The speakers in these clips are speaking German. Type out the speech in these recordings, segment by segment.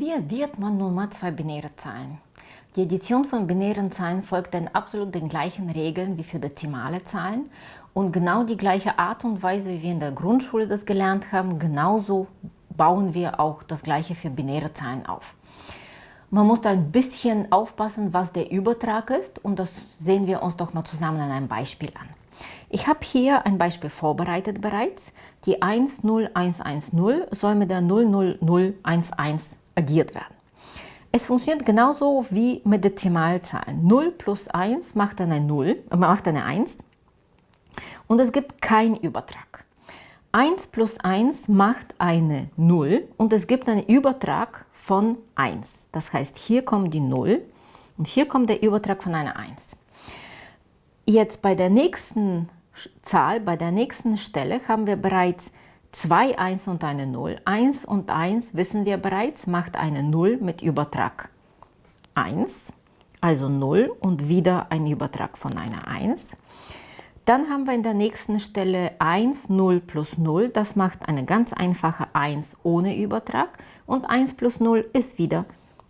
Wie addiert man nun mal zwei binäre Zahlen? Die Addition von binären Zahlen folgt dann absolut den gleichen Regeln wie für dezimale Zahlen und genau die gleiche Art und Weise, wie wir in der Grundschule das gelernt haben, genauso bauen wir auch das gleiche für binäre Zahlen auf. Man muss da ein bisschen aufpassen, was der Übertrag ist und das sehen wir uns doch mal zusammen an einem Beispiel an. Ich habe hier ein Beispiel vorbereitet bereits. Die 10110 soll mit der 00011 addiert werden. Es funktioniert genauso wie mit Dezimalzahlen. 0 plus 1 macht eine 0, äh, macht eine 1 und es gibt keinen Übertrag. 1 plus 1 macht eine 0 und es gibt einen Übertrag von 1. Das heißt, hier kommt die 0 und hier kommt der Übertrag von einer 1. Jetzt bei der nächsten Zahl, bei der nächsten Stelle haben wir bereits zwei 1 und eine 0. 1 und 1 wissen wir bereits, macht eine 0 mit Übertrag 1, also 0 und wieder ein Übertrag von einer 1. Dann haben wir in der nächsten Stelle 1, 0 plus 0, das macht eine ganz einfache 1 ohne Übertrag und 1 plus 0 ist wieder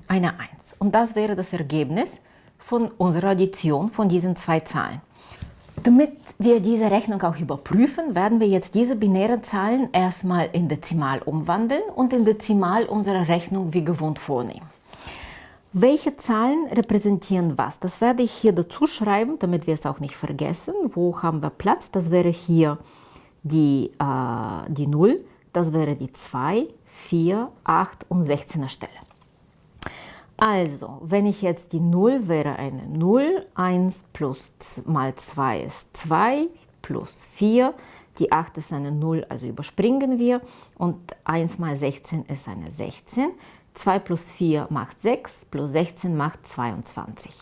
eine 1. Und das wäre das Ergebnis von unserer Addition von diesen zwei Zahlen. Damit wir diese Rechnung auch überprüfen, werden wir jetzt diese binären Zahlen erstmal in Dezimal umwandeln und in Dezimal unsere Rechnung wie gewohnt vornehmen. Welche Zahlen repräsentieren was? Das werde ich hier dazu schreiben, damit wir es auch nicht vergessen. Wo haben wir Platz? Das wäre hier die, äh, die 0, das wäre die 2, 4, 8 und 16er Stelle. Also, wenn ich jetzt die 0 wäre eine 0, 1 plus mal 2 ist 2, plus 4, die 8 ist eine 0, also überspringen wir und 1 mal 16 ist eine 16. 2 plus 4 macht 6, plus 16 macht 22.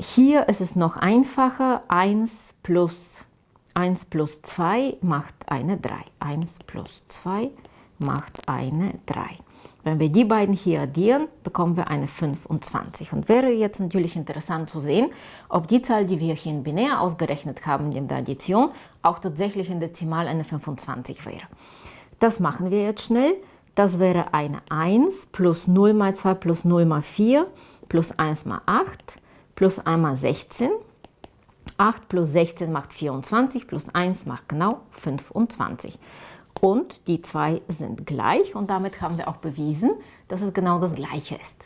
Hier ist es noch einfacher, 1 plus 1 plus 2 macht eine 3. 1 plus 2 macht eine 3. Wenn wir die beiden hier addieren, bekommen wir eine 25. Und wäre jetzt natürlich interessant zu sehen, ob die Zahl, die wir hier in binär ausgerechnet haben in der Addition, auch tatsächlich in Dezimal eine 25 wäre. Das machen wir jetzt schnell. Das wäre eine 1 plus 0 mal 2 plus 0 mal 4 plus 1 mal 8 plus 1 mal 16. 8 plus 16 macht 24 plus 1 macht genau 25 und die zwei sind gleich und damit haben wir auch bewiesen, dass es genau das gleiche ist.